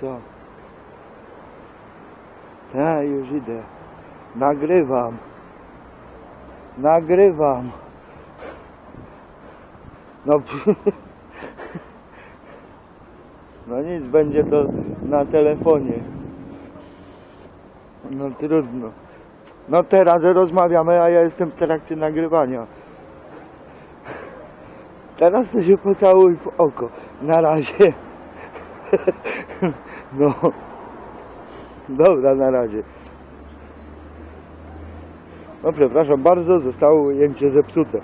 Co? Ja już idę. Nagrywam. Nagrywam. No, no nic, będzie to na telefonie. No trudno. No teraz rozmawiamy, a ja jestem w trakcie nagrywania. Teraz to się pocałuj w oko. Na razie. No. Dobra, na razie. No przepraszam bardzo, zostało ujęcie zepsute.